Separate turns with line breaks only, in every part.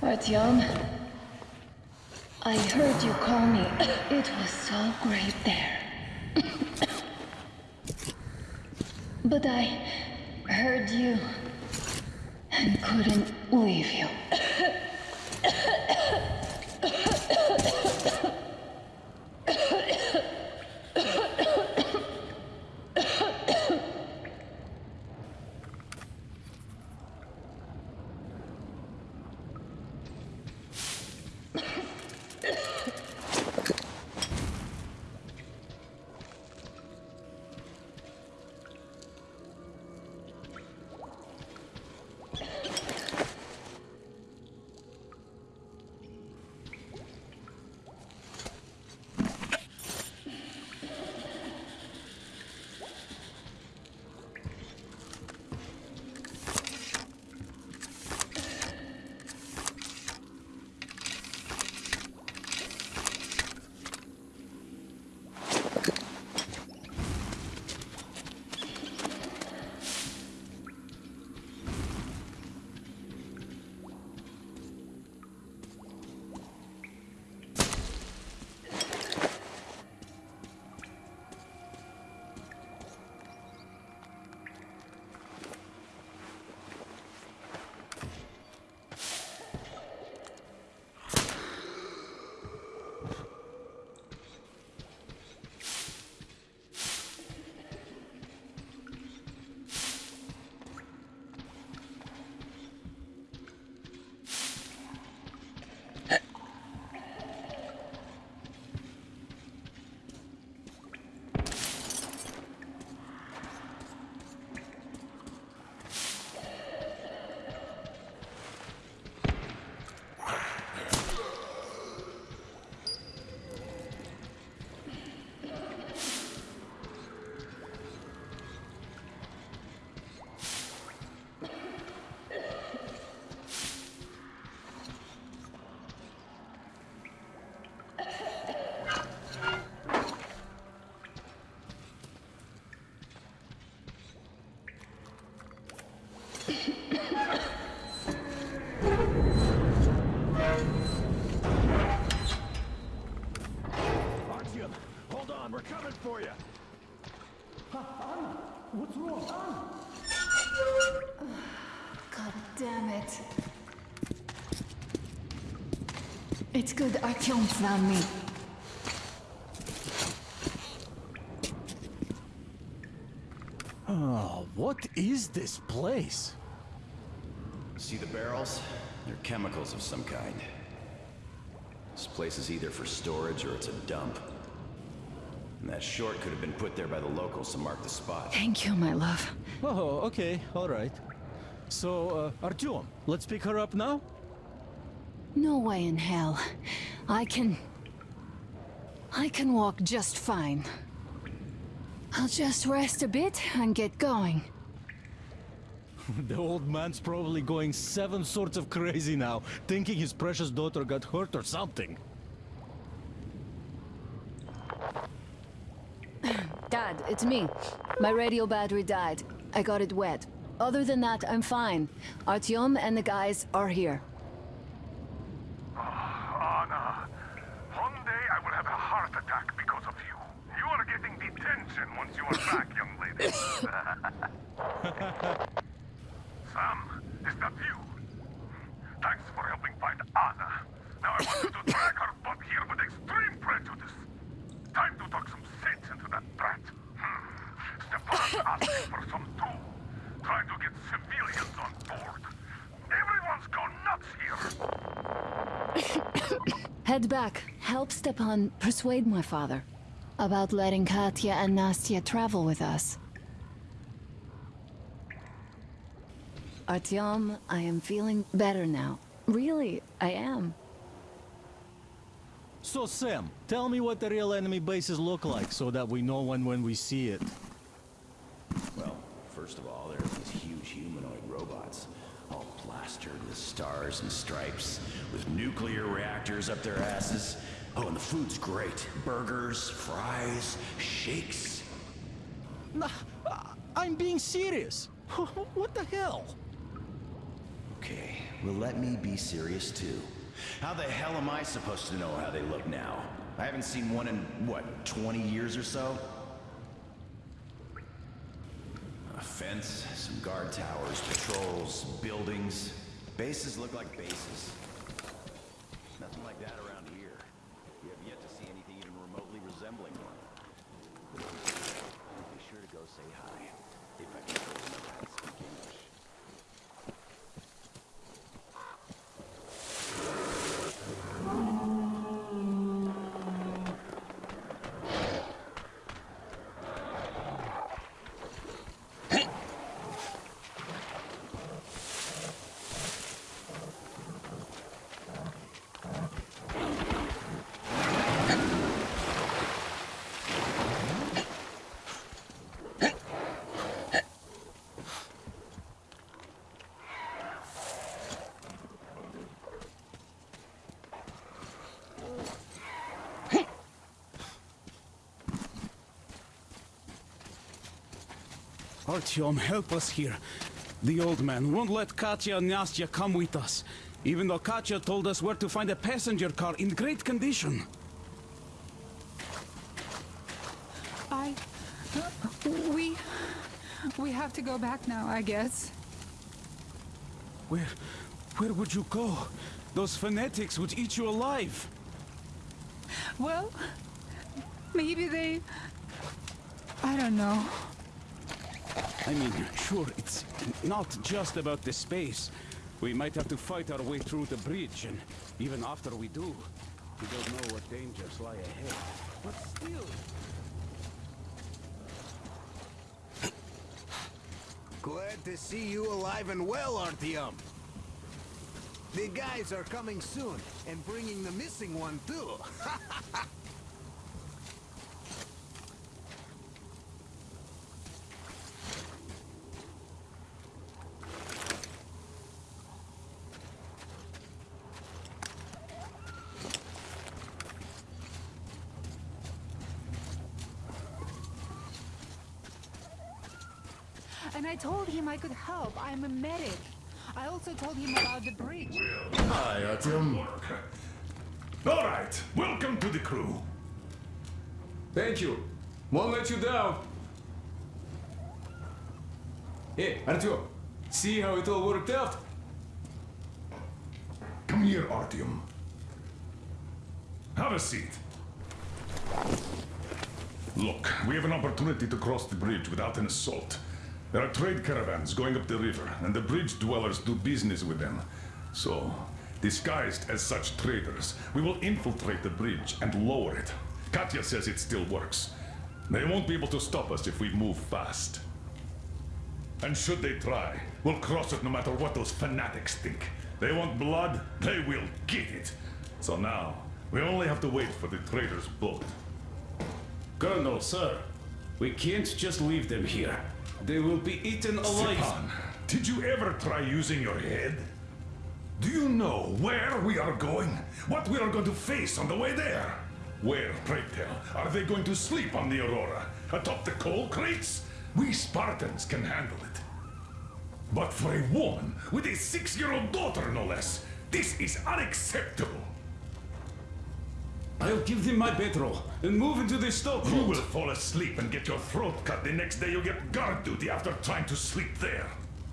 Artyom, I heard you call me. It was so great there. but I heard you and couldn't leave you.
Hold on, we're coming for you. Anna, what's wrong? Anna!
God damn it. It's good Artyom found me.
Oh, what is this place?
See the barrels? They're chemicals of some kind. This place is either for storage or it's a dump. And that short could have been put there by the locals to mark the spot.
Thank you, my love.
Oh, okay, all right. So, uh, Artyom, let's pick her up now?
No way in hell. I can... I can walk just fine. I'll just rest a bit and get going.
the old man's probably going seven sorts of crazy now, thinking his precious daughter got hurt or something.
Dad, it's me. My radio battery died. I got it wet. Other than that, I'm fine. Artyom and the guys are here.
Anna, one day I will have a heart attack because of you. You are getting detention once you are back, young lady. Sam, is that you? Thanks for helping find Anna. Now I want you to drag her butt here with extreme prejudice. Time to talk some sense into that brat. Hmm. Stepan's asking for some too. Trying to get civilians on board. Everyone's gone nuts here.
Head back. Help Stepan persuade my father about letting Katya and Nastya travel with us. Artyom, I am feeling better now. Really, I am.
So, Sam, tell me what the real enemy bases look like so that we know when when we see it.
Well, first of all, there are these huge humanoid robots. All plastered with stars and stripes, with nuclear reactors up their asses. Oh, and the food's great. Burgers, fries, shakes.
Nah, I'm being serious. what the hell?
Okay, well let me be serious too. How the hell am I supposed to know how they look now? I haven't seen one in, what, 20 years or so? A fence, some guard towers, patrols, buildings. Bases look like bases. Nothing like that around here. We have yet to see anything even remotely resembling one. Be sure to go say hi. If I can remember how to speak English.
Artyom, help us here. The old man won't let Katya and Nastya come with us, even though Katya told us where to find a passenger car in great condition.
I. We. We have to go back now, I guess.
Where... where would you go? Those fanatics would eat you alive.
Well, maybe they. I don't know.
I mean, sure, it's not just about the space. We might have to fight our way through the bridge, and even after we do, we don't know what dangers lie ahead. But still...
Glad to see you alive and well, Artyom. The guys are coming soon, and bringing the missing one, too.
And I told him I could help. I'm a medic. I also told him about the bridge.
Hi, Artyom. All right, welcome to the crew.
Thank you. Won't let you down. Hey, Artyom, see how it all worked out?
Come here, Artyom. Have a seat. Look, we have an opportunity to cross the bridge without an assault. There are trade caravans going up the river, and the bridge dwellers do business with them. So, disguised as such traders, we will infiltrate the bridge and lower it. Katya says it still works. They won't be able to stop us if we move fast. And should they try, we'll cross it no matter what those fanatics think. They want blood, they will get it. So now, we only have to wait for the trader's boat.
Colonel, sir, we can't just leave them here. They will be eaten alive.
Stepan, did you ever try using your head? Do you know where we are going? What we are going to face on the way there? Where, pray tell, are they going to sleep on the Aurora? Atop the coal crates? We Spartans can handle it. But for a woman with a six-year-old daughter, no less, this is unacceptable.
I'll give them my bedroll and move into the stoke.
You will fall asleep and get your throat cut the next day you get guard duty after trying to sleep there.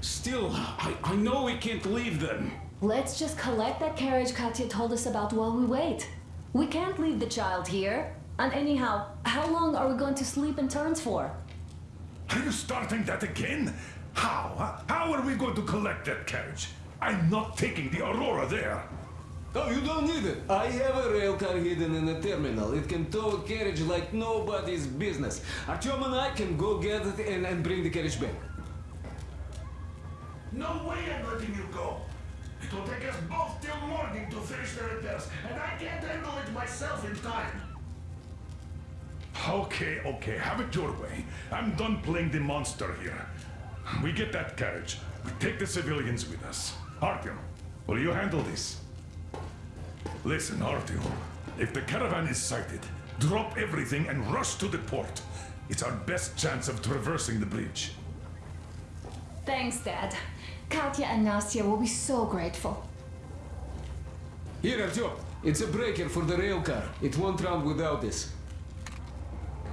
Still, I, I know we can't leave them.
Let's just collect that carriage Katya told us about while we wait. We can't leave the child here. And anyhow, how long are we going to sleep in turns for?
Are you starting that again? How? huh? How are we going to collect that carriage? I'm not taking the Aurora there.
Oh, you don't need it. I have a rail car hidden in a terminal. It can tow a carriage like nobody's business. Artyom and I can go get it and, and bring the carriage back.
No way I'm letting you go. It will take us both till morning to finish the repairs, and I can't handle it myself in time. Okay, okay, have it your way. I'm done playing the monster here. We get that carriage. We take the civilians with us. Artyom, will you handle this? Listen, Artyom. If the caravan is sighted, drop everything and rush to the port. It's our best chance of traversing the bridge.
Thanks, Dad. Katya and Nastya will be so grateful.
Here, Artyom. It's a breaker for the rail car. It won't run without this.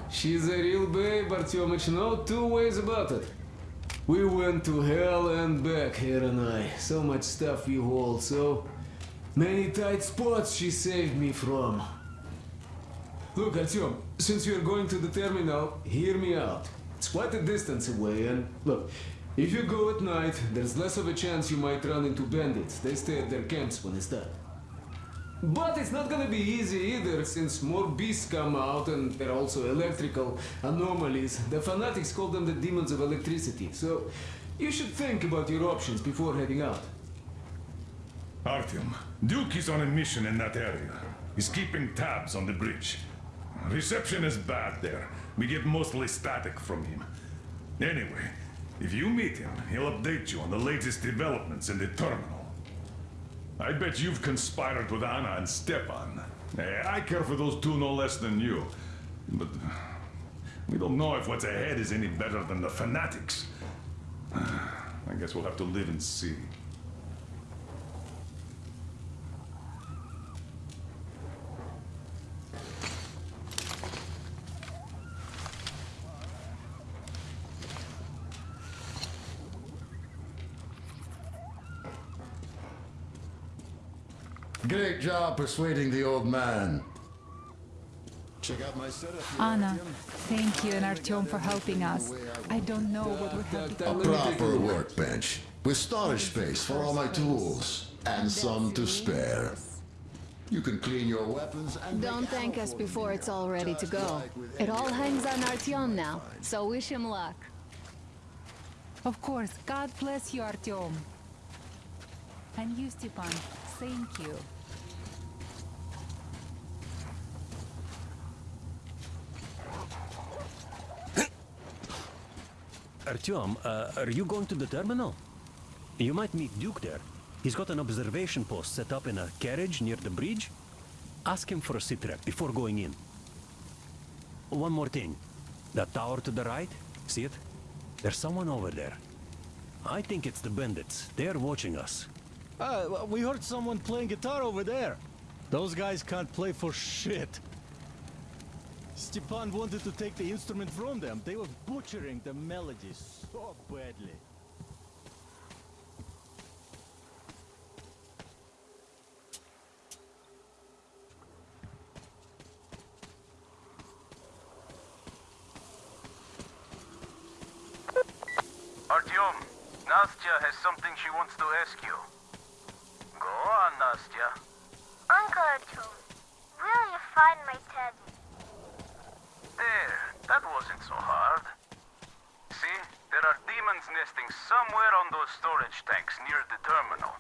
She's a real babe, Artyomich. No two ways about it. We went to hell and back, here and I. So much stuff we hold, so many tight spots she saved me from. Look, Artyom, since you're going to the terminal, hear me out. It's quite a distance away, and look, if you go at night, there's less of a chance you might run into bandits. They stay at their camps when it's dark. But it's not gonna be easy either, since more beasts come out and there are also electrical anomalies. The fanatics call them the demons of electricity, so you should think about your options before heading out.
Artyom, Duke is on a mission in that area. He's keeping tabs on the bridge. Reception is bad there. We get mostly static from him. Anyway, if you meet him, he'll update you on the latest developments in the terminal. I bet you've conspired with Anna and Stepan. Eh, I care for those two no less than you. But we don't know if what's ahead is any better than the fanatics. I guess we'll have to live and see.
Great job persuading the old man. Check out my setup.
Anna, thank you and Artyom for helping us. I don't know what would have
That-
become
that-
A
Let me take a
proper workbench with storage space for all my tools and some to spare. You can clean your weapons and
Don't thank us before it's all ready to go. It all hangs on
weapon
Artyom now, so wish him luck.
Of course, God bless you, Artyom. And you, Stepan, thank you.
Artyom, uh, are you going to the terminal? You might meet Duke there. He's got an observation post set up in a carriage near the bridge. Ask him for a sitrep before going in. One more thing. That tower to the right, see it? There's someone over there. I think it's the bandits. They're watching us.
Well, we heard someone playing guitar over there. Those guys can't play for shit. Stepan wanted to take the instrument from them. They were butchering the melodies so badly.
Artyom, Nastya has something she wants to ask you. Go on, Nastya.
Uncle Artyom, will you find my teddy?
There, that wasn't so hard. See, there are demons nesting somewhere on those storage tanks near the terminal.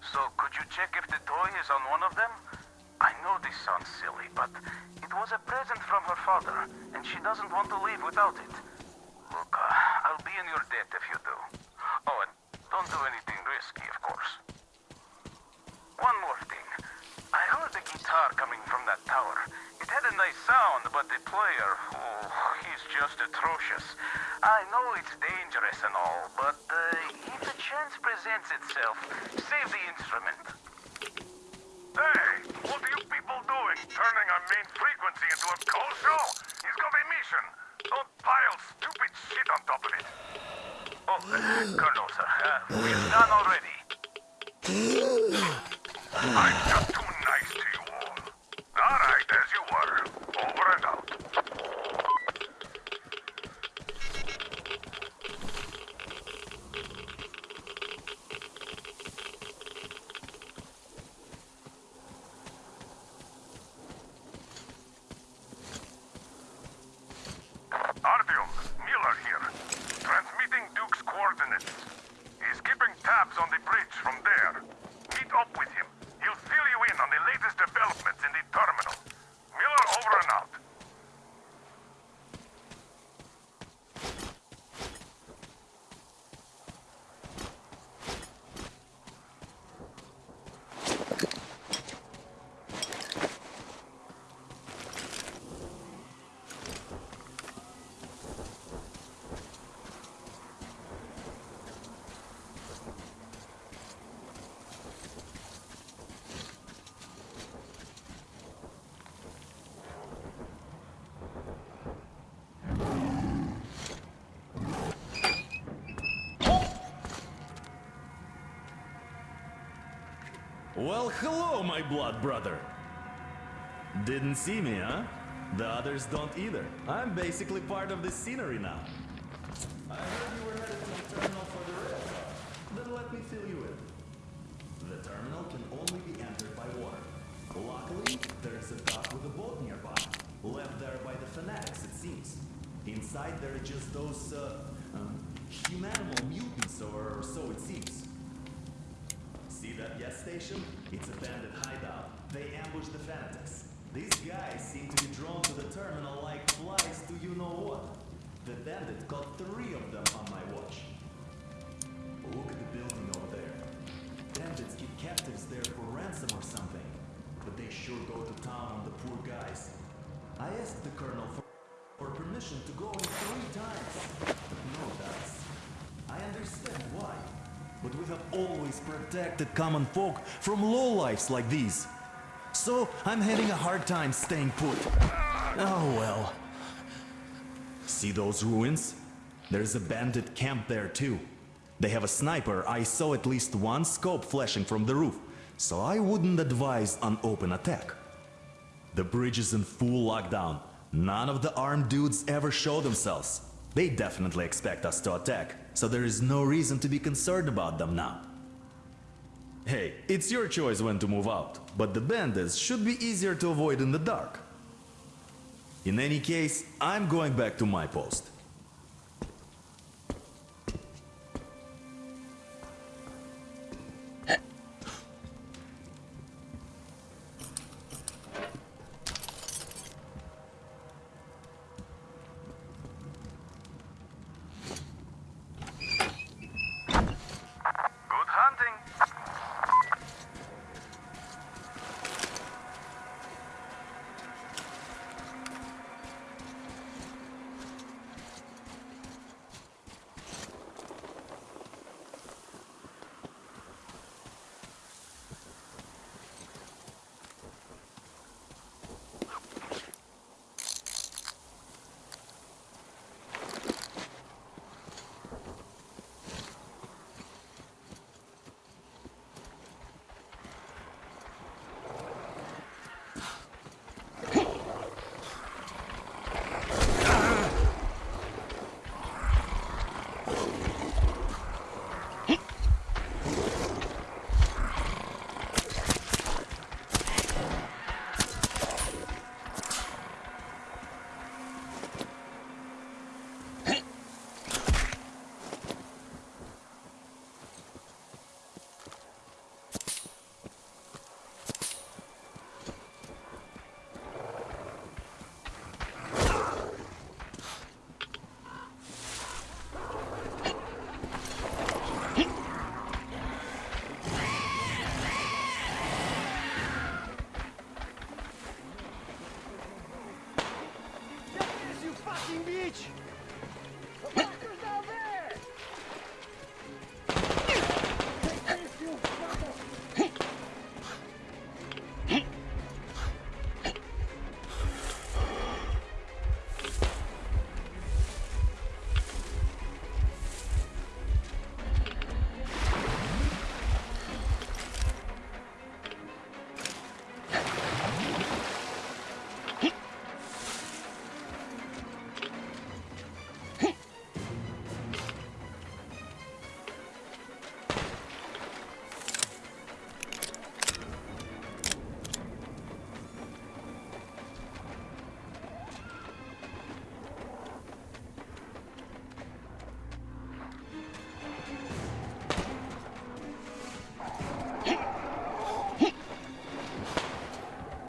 So could you check if the toy is on one of them? I know this sounds silly, but it was a present from her father, and she doesn't want to leave without it. Look, uh, I'll be in your debt if you do. Oh, and don't do anything but the player, oh, he's just atrocious. I know it's dangerous and all, but uh, if a chance presents itself, save the instrument.
Hey, what are you people doing? Turning our main frequency into a call show? He's got a mission. Don't pile stupid shit on top of it.
Oh, uh, Colonel, sir, uh, we're done already.
I'm just too nice to you all. All right, as you were. Over and out. Artyom, Miller here. Transmitting Duke's coordinates. He's keeping tabs on the bridge from there. Meet up with him. He'll fill you in
Well, hello, my blood brother. Didn't see me, huh? The others don't either. I'm basically part of the scenery now. I heard you were headed to the terminal for the rail car. Then let me fill you in. The terminal can only be entered by water. Luckily, there's a dock with a boat nearby. Left there by the fanatics, it seems. Inside there are just those, uh, um, humanimal mutants, or so it seems. See that gas station? It's a bandit hideout. They ambush the fanatics. These guys seem to be drawn to the terminal like flies to you know what. The bandit got three of them on my watch. Look at the building over there. Bandits keep captives there for ransom or something. But they sure go to town on the poor guys. I asked the colonel for, for permission to go in three times. No dice. I understand why. But we have always protected common folk from lowlifes like these. So I'm having a hard time staying put. Oh well. See those ruins? There's a bandit camp there too. They have a sniper. I saw at least one scope flashing from the roof, so I wouldn't advise an open attack. The bridge is in full lockdown. None of the armed dudes ever show themselves. They definitely expect us to attack, so there is no reason to be concerned about them now. Hey, it's your choice when to move out, but the bandits should be easier to avoid in the dark. In any case, I'm going back to my post.